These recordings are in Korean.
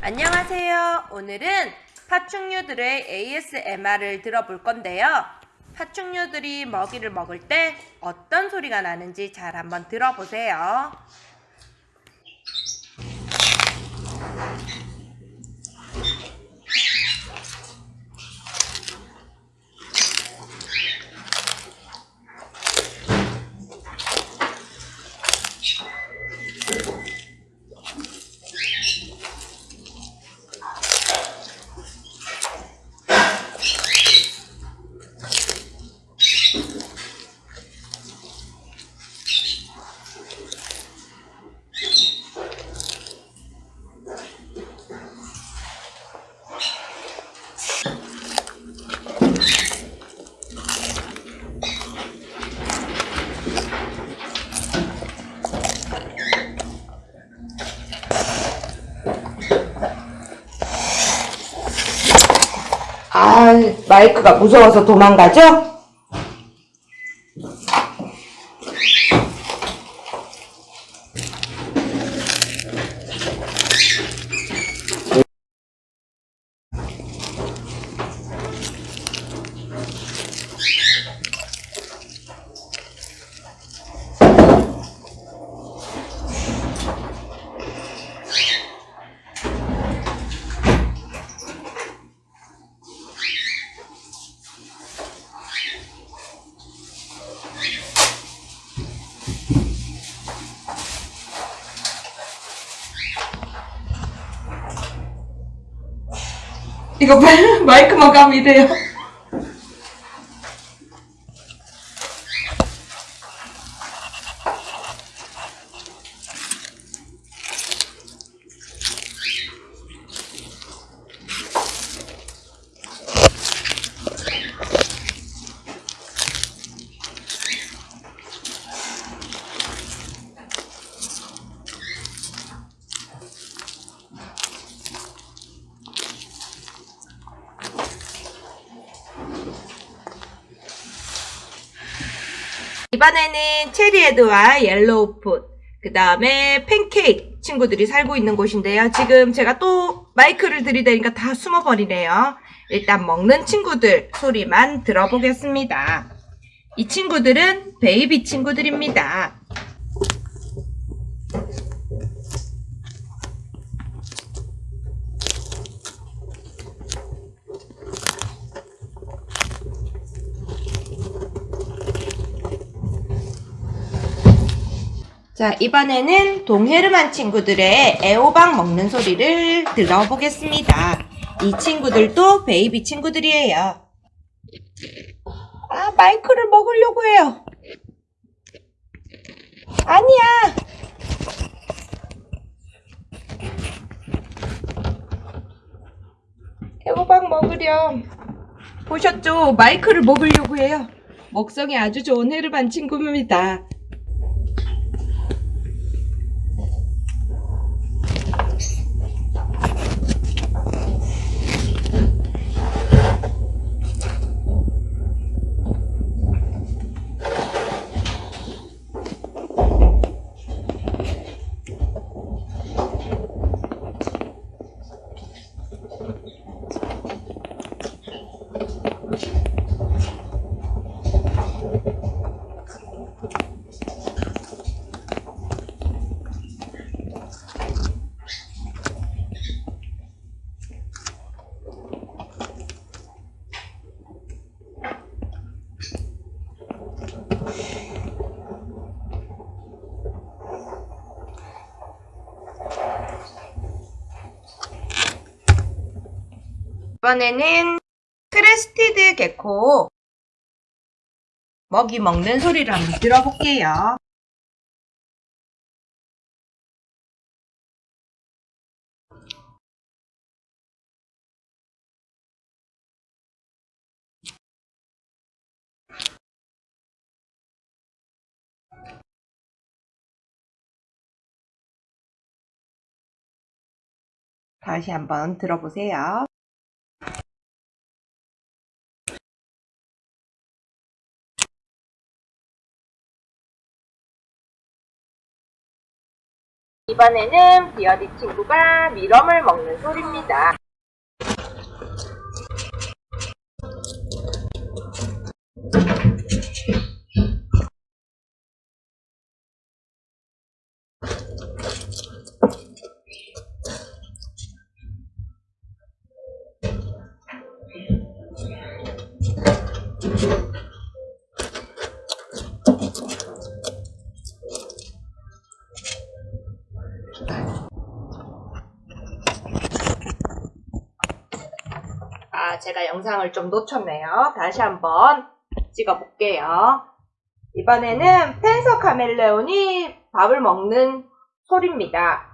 안녕하세요. 오늘은 파충류들의 ASMR을 들어볼 건데요. 파충류들이 먹이를 먹을 때 어떤 소리가 나는지 잘 한번 들어보세요. 아, 마이크가 무서워서 도망가죠? 이거 봐, 마이크만 가면 이래요. 이번에는 cherry head와 yellow foot, 그 다음에 팬케이크 친구들이 살고 있는 곳인데요. 지금 제가 또 마이크를 들이대니까 다 숨어버리네요. 일단 먹는 친구들 소리만 들어보겠습니다. 이 친구들은 baby 친구들입니다. 자, 이번에는 동헤르만 친구들의 애호박 먹는 소리를 들어보겠습니다. 이 친구들도 베이비 친구들이에요. 아, 마이크를 먹으려고 해요. 아니야. 애호박 먹으렴. 보셨죠? 마이크를 먹으려고 해요. 먹성이 아주 좋은 헤르반 친구입니다. 이번에는 크레스티드 개코 먹이 먹는 소리를 한번 들어볼게요. 다시 한번 들어보세요. 이번에는 비어디 친구가 미럼을 먹는 소리입니다. 아, 제가 영상을 좀 놓쳤네요. 다시 한번 찍어볼게요. 이번에는 펜서 카멜레온이 밥을 먹는 소리입니다.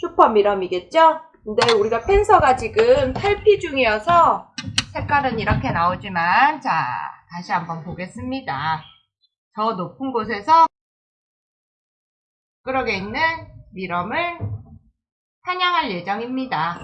슈퍼 미럼이겠죠? 근데 우리가 펜서가 지금 탈피 중이어서 색깔은 이렇게 나오지만, 자, 다시 한번 보겠습니다. 저 높은 곳에서 끌어게 있는 미럼을 사냥할 예정입니다.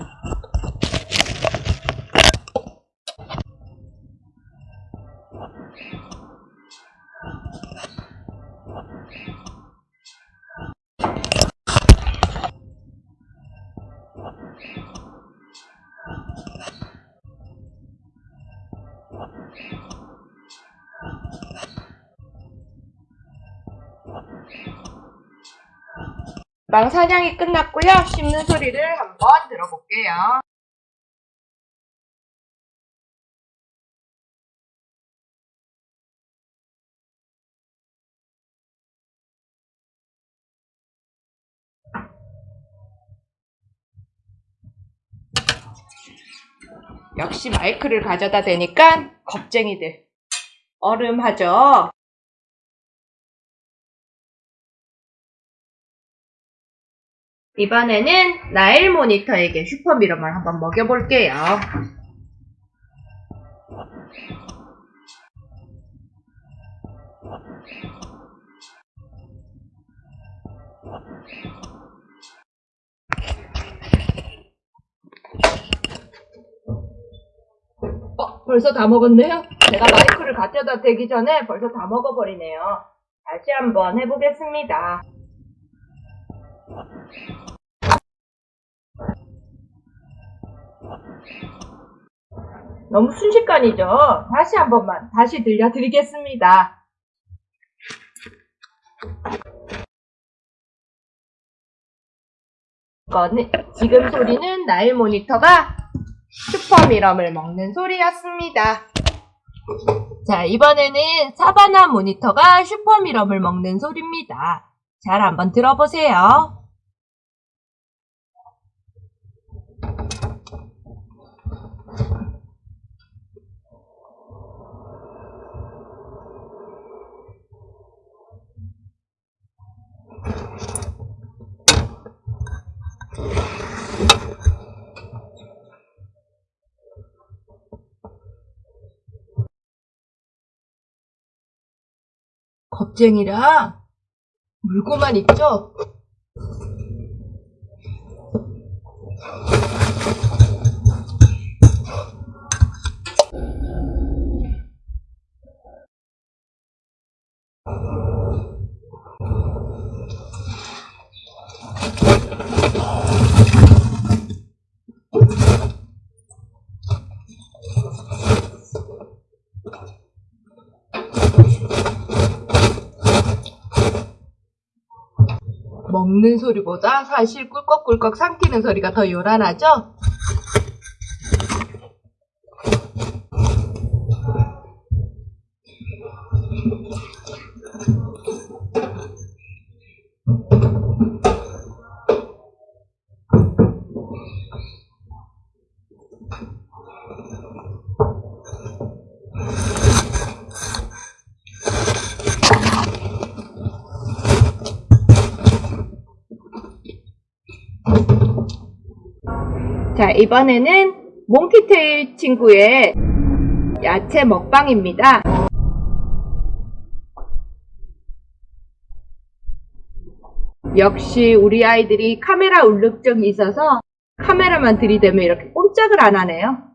망 사냥이 끝났고요. 씹는 소리를 한번 들어볼게요. 역시 마이크를 가져다 대니까 겁쟁이들. 얼음하죠? 이번에는 나일 모니터에게 슈퍼미러만 한번 먹여볼게요. 벌써 다 먹었네요? 제가 마이크를 갖다 대기 전에 벌써 다 먹어버리네요. 다시 한번 해보겠습니다. 너무 순식간이죠? 다시 한 번만 다시 들려드리겠습니다. 지금 소리는 나일 모니터가 슈퍼미럼을 먹는 소리였습니다. 자, 이번에는 사바나 모니터가 슈퍼미럼을 먹는 소리입니다. 잘 한번 들어보세요. 겁쟁이라 물고만 있죠? 먹는 소리보다 사실 꿀꺽꿀꺽 삼키는 소리가 더 요란하죠? 자, 이번에는 몽키테일 친구의 야채 먹방입니다. 역시 우리 아이들이 카메라 울룩증이 있어서 카메라만 들이대면 이렇게 꼼짝을 안 하네요.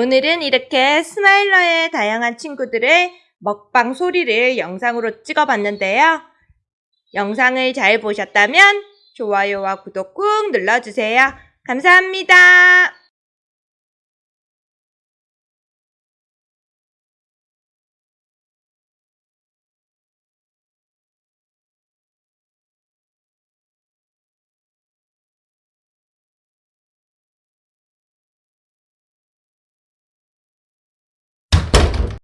오늘은 이렇게 스마일러의 다양한 친구들의 먹방 소리를 영상으로 찍어봤는데요. 영상을 잘 보셨다면 좋아요와 구독 꾹 눌러주세요. 감사합니다.